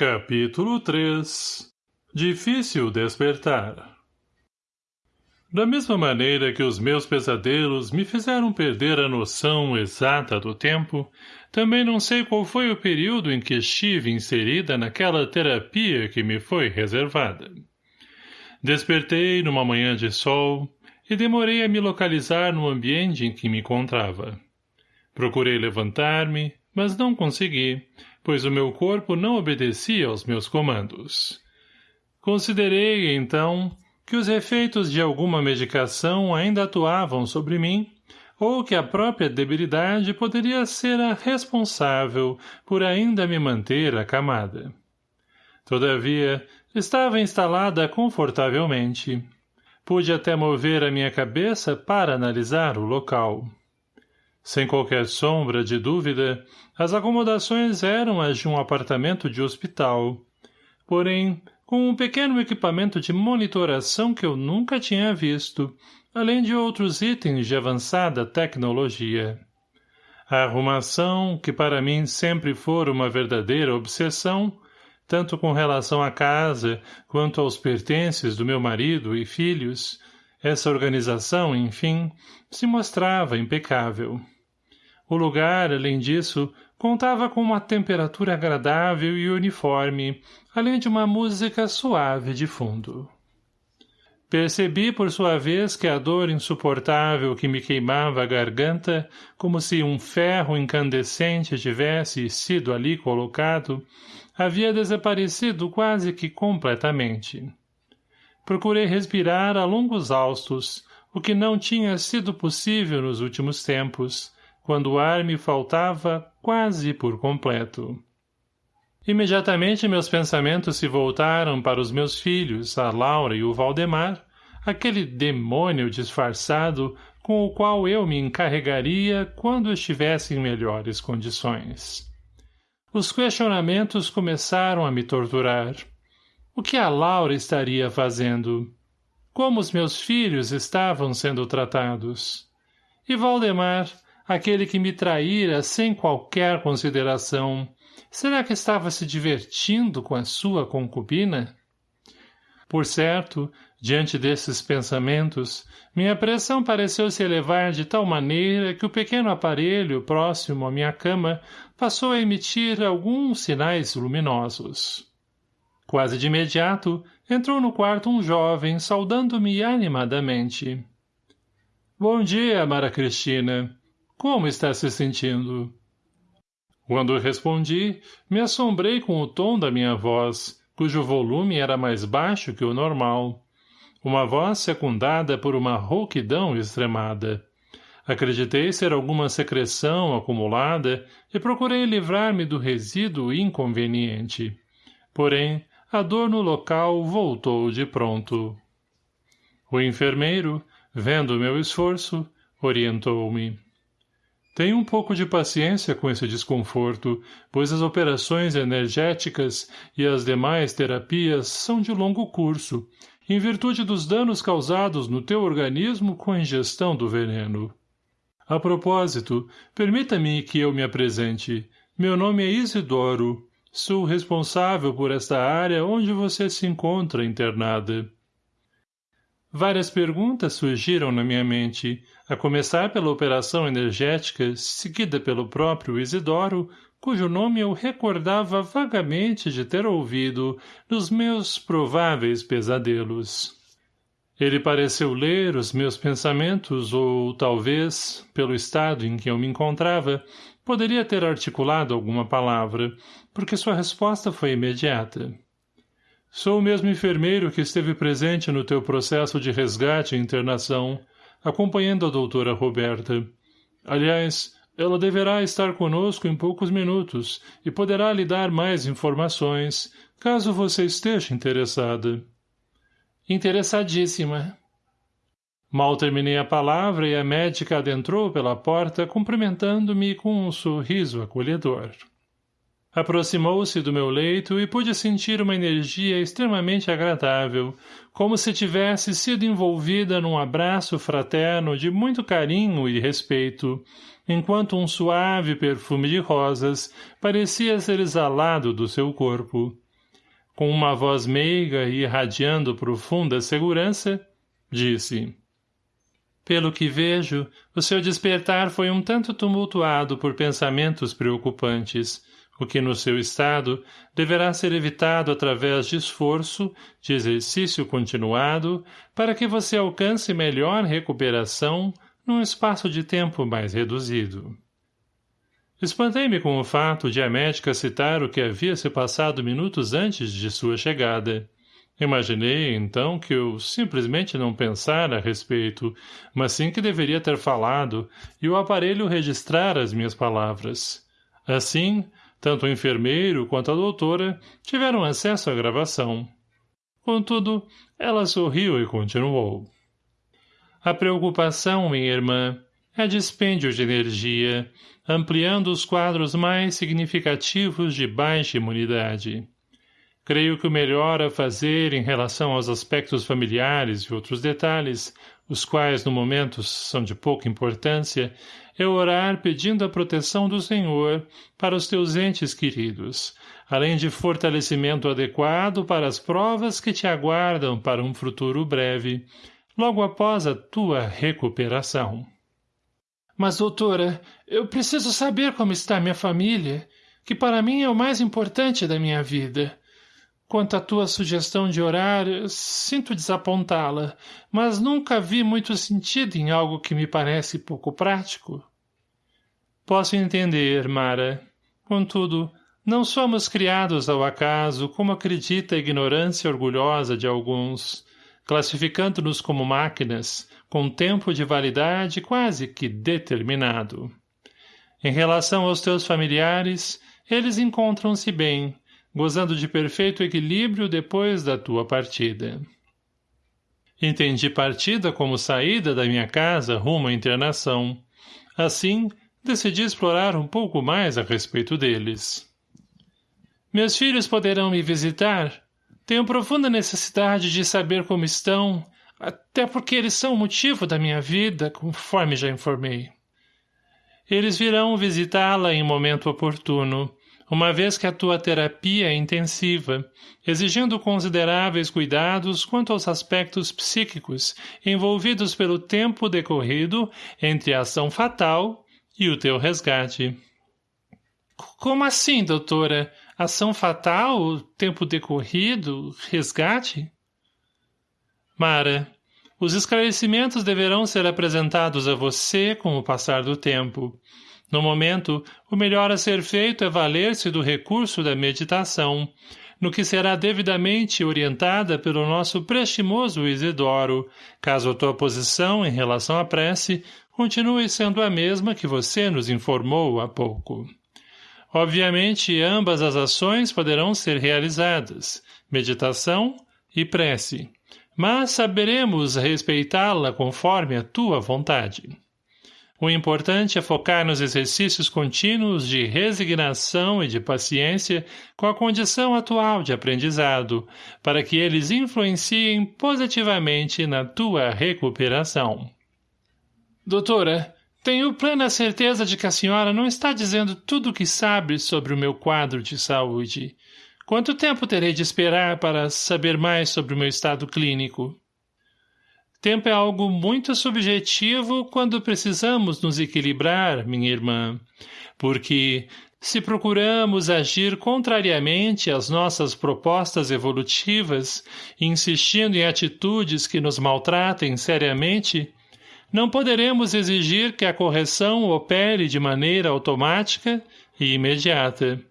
Capítulo 3 Difícil despertar Da mesma maneira que os meus pesadelos me fizeram perder a noção exata do tempo, também não sei qual foi o período em que estive inserida naquela terapia que me foi reservada. Despertei numa manhã de sol e demorei a me localizar no ambiente em que me encontrava. Procurei levantar-me, mas não consegui, pois o meu corpo não obedecia aos meus comandos. Considerei, então, que os efeitos de alguma medicação ainda atuavam sobre mim, ou que a própria debilidade poderia ser a responsável por ainda me manter acamada. Todavia, estava instalada confortavelmente. Pude até mover a minha cabeça para analisar o local. Sem qualquer sombra de dúvida, as acomodações eram as de um apartamento de hospital. Porém, com um pequeno equipamento de monitoração que eu nunca tinha visto, além de outros itens de avançada tecnologia. A arrumação, que para mim sempre fora uma verdadeira obsessão, tanto com relação à casa quanto aos pertences do meu marido e filhos, essa organização, enfim, se mostrava impecável. O lugar, além disso, contava com uma temperatura agradável e uniforme, além de uma música suave de fundo. Percebi, por sua vez, que a dor insuportável que me queimava a garganta, como se um ferro incandescente tivesse sido ali colocado, havia desaparecido quase que completamente. Procurei respirar a longos haustos, o que não tinha sido possível nos últimos tempos, quando o ar me faltava quase por completo. Imediatamente meus pensamentos se voltaram para os meus filhos, a Laura e o Valdemar, aquele demônio disfarçado com o qual eu me encarregaria quando estivesse em melhores condições. Os questionamentos começaram a me torturar. O que a Laura estaria fazendo? Como os meus filhos estavam sendo tratados? E Valdemar, aquele que me traíra sem qualquer consideração, será que estava se divertindo com a sua concubina? Por certo, diante desses pensamentos, minha pressão pareceu se elevar de tal maneira que o pequeno aparelho próximo à minha cama passou a emitir alguns sinais luminosos. Quase de imediato, entrou no quarto um jovem, saudando-me animadamente. — Bom dia, Mara Cristina. Como está se sentindo? Quando respondi, me assombrei com o tom da minha voz, cujo volume era mais baixo que o normal. Uma voz secundada por uma rouquidão extremada. Acreditei ser alguma secreção acumulada e procurei livrar-me do resíduo inconveniente. Porém, a dor no local voltou de pronto. O enfermeiro, vendo meu esforço, orientou-me. Tenha um pouco de paciência com esse desconforto, pois as operações energéticas e as demais terapias são de longo curso, em virtude dos danos causados no teu organismo com a ingestão do veneno. A propósito, permita-me que eu me apresente. Meu nome é Isidoro. Sou responsável por esta área onde você se encontra internada. Várias perguntas surgiram na minha mente, a começar pela operação energética, seguida pelo próprio Isidoro, cujo nome eu recordava vagamente de ter ouvido nos meus prováveis pesadelos. Ele pareceu ler os meus pensamentos ou, talvez, pelo estado em que eu me encontrava, poderia ter articulado alguma palavra, porque sua resposta foi imediata. Sou o mesmo enfermeiro que esteve presente no teu processo de resgate e internação, acompanhando a doutora Roberta. Aliás, ela deverá estar conosco em poucos minutos e poderá lhe dar mais informações, caso você esteja interessada. Interessadíssima. Mal terminei a palavra e a médica adentrou pela porta cumprimentando-me com um sorriso acolhedor. Aproximou-se do meu leito e pude sentir uma energia extremamente agradável, como se tivesse sido envolvida num abraço fraterno de muito carinho e respeito, enquanto um suave perfume de rosas parecia ser exalado do seu corpo. Com uma voz meiga e irradiando profunda segurança, disse... Pelo que vejo, o seu despertar foi um tanto tumultuado por pensamentos preocupantes, o que no seu estado deverá ser evitado através de esforço, de exercício continuado, para que você alcance melhor recuperação num espaço de tempo mais reduzido. Espantei-me com o fato de a médica citar o que havia se passado minutos antes de sua chegada. Imaginei, então, que eu simplesmente não pensara a respeito, mas sim que deveria ter falado, e o aparelho registrar as minhas palavras. Assim, tanto o enfermeiro quanto a doutora tiveram acesso à gravação. Contudo, ela sorriu e continuou. A preocupação, minha irmã, é dispêndio de energia, ampliando os quadros mais significativos de baixa imunidade. Creio que o melhor a fazer em relação aos aspectos familiares e outros detalhes, os quais no momento são de pouca importância, é orar pedindo a proteção do Senhor para os teus entes queridos, além de fortalecimento adequado para as provas que te aguardam para um futuro breve, logo após a tua recuperação. Mas, doutora, eu preciso saber como está minha família, que para mim é o mais importante da minha vida. Quanto à tua sugestão de orar, sinto desapontá-la, mas nunca vi muito sentido em algo que me parece pouco prático. Posso entender, Mara. Contudo, não somos criados ao acaso, como acredita a ignorância orgulhosa de alguns, classificando-nos como máquinas, com tempo de validade quase que determinado. Em relação aos teus familiares, eles encontram-se bem, gozando de perfeito equilíbrio depois da tua partida. Entendi partida como saída da minha casa rumo à internação. Assim, decidi explorar um pouco mais a respeito deles. Meus filhos poderão me visitar? Tenho profunda necessidade de saber como estão, até porque eles são o motivo da minha vida, conforme já informei. Eles virão visitá-la em momento oportuno, uma vez que a tua terapia é intensiva, exigindo consideráveis cuidados quanto aos aspectos psíquicos envolvidos pelo tempo decorrido entre a ação fatal e o teu resgate. Como assim, doutora? Ação fatal, tempo decorrido, resgate? Mara, os esclarecimentos deverão ser apresentados a você com o passar do tempo, no momento, o melhor a ser feito é valer-se do recurso da meditação, no que será devidamente orientada pelo nosso prestimoso Isidoro, caso a tua posição em relação à prece continue sendo a mesma que você nos informou há pouco. Obviamente, ambas as ações poderão ser realizadas, meditação e prece, mas saberemos respeitá-la conforme a tua vontade. O importante é focar nos exercícios contínuos de resignação e de paciência com a condição atual de aprendizado, para que eles influenciem positivamente na tua recuperação. Doutora, tenho plena certeza de que a senhora não está dizendo tudo o que sabe sobre o meu quadro de saúde. Quanto tempo terei de esperar para saber mais sobre o meu estado clínico? Tempo é algo muito subjetivo quando precisamos nos equilibrar, minha irmã, porque se procuramos agir contrariamente às nossas propostas evolutivas, insistindo em atitudes que nos maltratem seriamente, não poderemos exigir que a correção opere de maneira automática e imediata.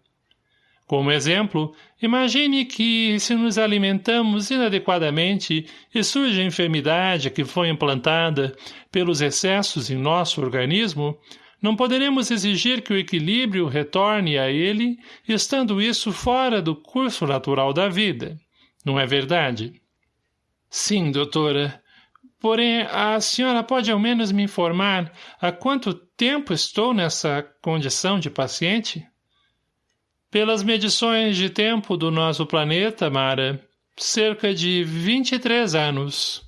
Como exemplo, imagine que, se nos alimentamos inadequadamente e surge a enfermidade que foi implantada pelos excessos em nosso organismo, não poderemos exigir que o equilíbrio retorne a ele, estando isso fora do curso natural da vida. Não é verdade? Sim, doutora. Porém, a senhora pode ao menos me informar há quanto tempo estou nessa condição de paciente? Pelas medições de tempo do nosso planeta, Mara, cerca de 23 anos.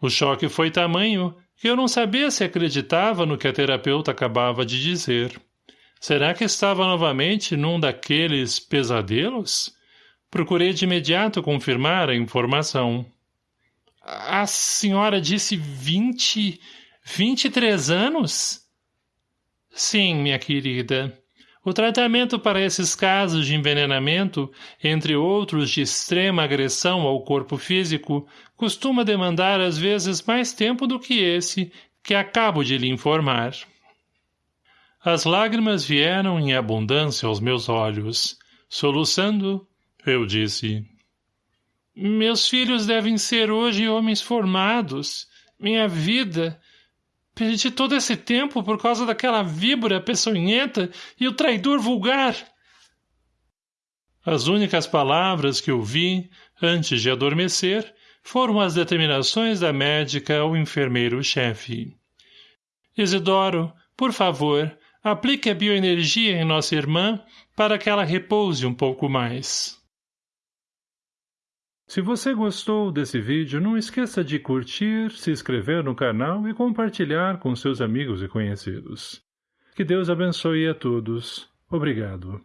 O choque foi tamanho que eu não sabia se acreditava no que a terapeuta acabava de dizer. Será que estava novamente num daqueles pesadelos? Procurei de imediato confirmar a informação. A senhora disse vinte... vinte e três anos? Sim, minha querida. O tratamento para esses casos de envenenamento, entre outros de extrema agressão ao corpo físico, costuma demandar às vezes mais tempo do que esse que acabo de lhe informar. As lágrimas vieram em abundância aos meus olhos. Soluçando, eu disse... Meus filhos devem ser hoje homens formados. Minha vida... Perdi todo esse tempo por causa daquela víbora peçonhenta e o traidor vulgar. As únicas palavras que ouvi, antes de adormecer, foram as determinações da médica ao enfermeiro-chefe. Isidoro, por favor, aplique a bioenergia em nossa irmã para que ela repouse um pouco mais. Se você gostou desse vídeo, não esqueça de curtir, se inscrever no canal e compartilhar com seus amigos e conhecidos. Que Deus abençoe a todos. Obrigado.